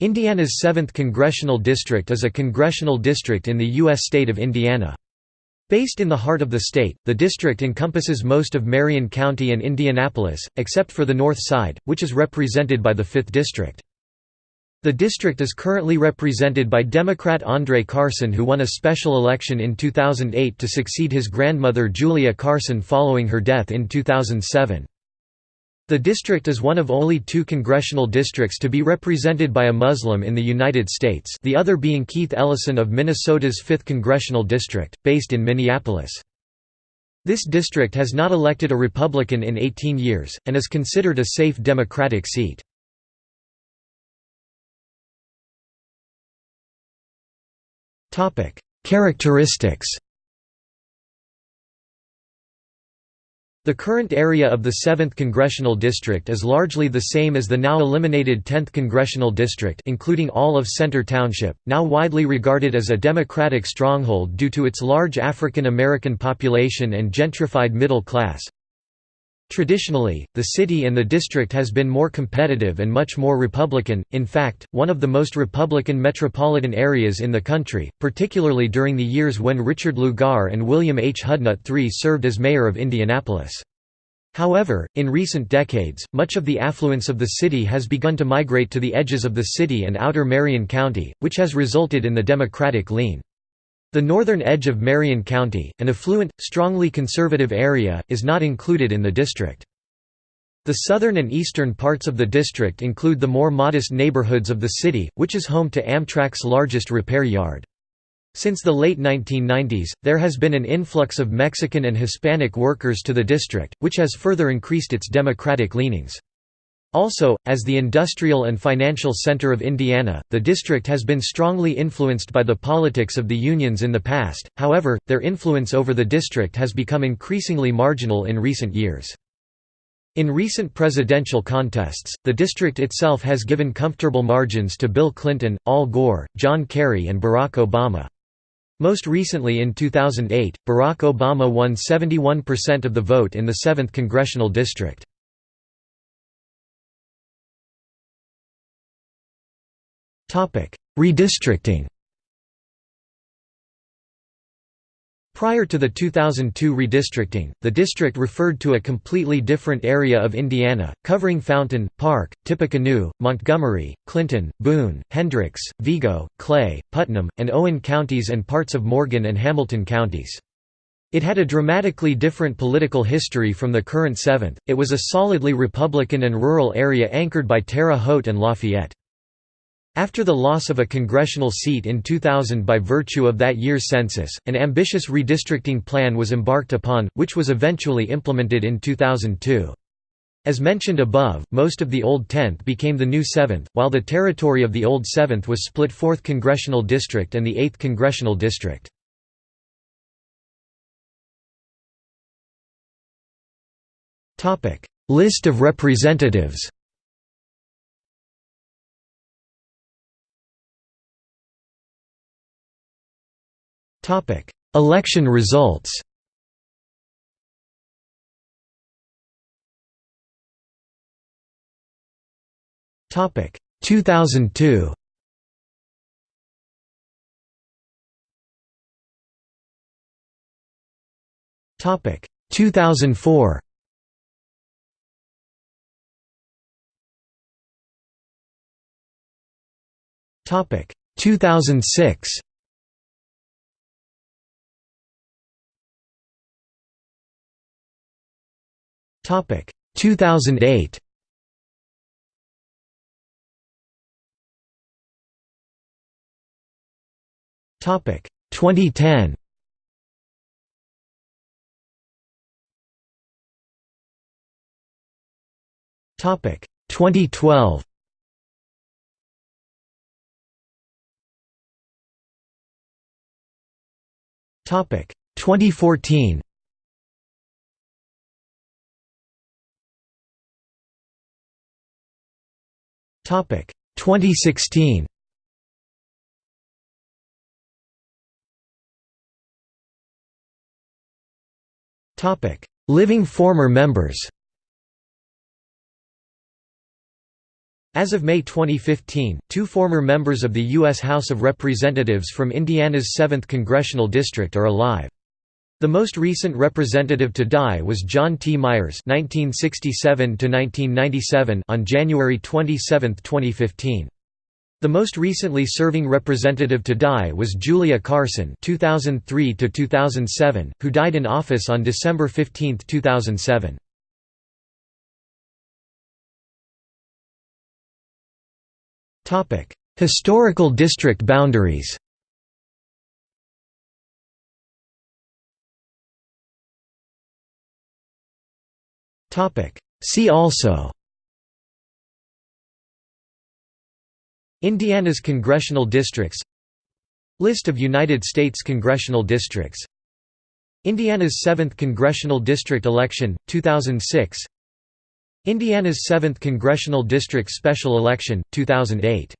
Indiana's 7th Congressional District is a congressional district in the U.S. state of Indiana. Based in the heart of the state, the district encompasses most of Marion County and Indianapolis, except for the north side, which is represented by the 5th District. The district is currently represented by Democrat Andre Carson who won a special election in 2008 to succeed his grandmother Julia Carson following her death in 2007. The district is one of only two congressional districts to be represented by a Muslim in the United States the other being Keith Ellison of Minnesota's 5th Congressional District, based in Minneapolis. This district has not elected a Republican in 18 years, and is considered a safe Democratic seat. Characteristics The current area of the 7th Congressional District is largely the same as the now eliminated 10th Congressional District including all of Center Township, now widely regarded as a Democratic stronghold due to its large African American population and gentrified middle class. Traditionally, the city and the district has been more competitive and much more Republican, in fact, one of the most Republican metropolitan areas in the country, particularly during the years when Richard Lugar and William H. Hudnut III served as mayor of Indianapolis. However, in recent decades, much of the affluence of the city has begun to migrate to the edges of the city and outer Marion County, which has resulted in the Democratic lean. The northern edge of Marion County, an affluent, strongly conservative area, is not included in the district. The southern and eastern parts of the district include the more modest neighborhoods of the city, which is home to Amtrak's largest repair yard. Since the late 1990s, there has been an influx of Mexican and Hispanic workers to the district, which has further increased its democratic leanings. Also, as the industrial and financial center of Indiana, the district has been strongly influenced by the politics of the unions in the past, however, their influence over the district has become increasingly marginal in recent years. In recent presidential contests, the district itself has given comfortable margins to Bill Clinton, Al Gore, John Kerry and Barack Obama. Most recently in 2008, Barack Obama won 71% of the vote in the 7th congressional district. Redistricting Prior to the 2002 redistricting, the district referred to a completely different area of Indiana, covering Fountain, Park, Tippecanoe, Montgomery, Clinton, Boone, Hendricks, Vigo, Clay, Putnam, and Owen counties and parts of Morgan and Hamilton counties. It had a dramatically different political history from the current 7th, it was a solidly Republican and rural area anchored by Terre Haute and Lafayette. After the loss of a congressional seat in 2000 by virtue of that year's census, an ambitious redistricting plan was embarked upon, which was eventually implemented in 2002. As mentioned above, most of the old 10th became the new 7th, while the territory of the old 7th was split 4th Congressional District and the 8th Congressional District. List of representatives Election results. Topic. 2002 Topic. 2004 Topic. 2006 Topic 2008. Topic 2010. Topic 2012. Topic 2014. Topic 2016. Topic Living former members. As of May 2015, two former members of the U.S. House of Representatives from Indiana's 7th Congressional District are alive. The most recent representative to die was John T. Myers (1967–1997) on January 27, 2015. The most recently serving representative to die was Julia Carson (2003–2007), who died in office on December 15, 2007. Topic: Historical district boundaries. See also. Indiana's congressional districts. List of United States congressional districts. Indiana's 7th congressional district election, 2006 Indiana's 7th Congressional District Special Election, 2008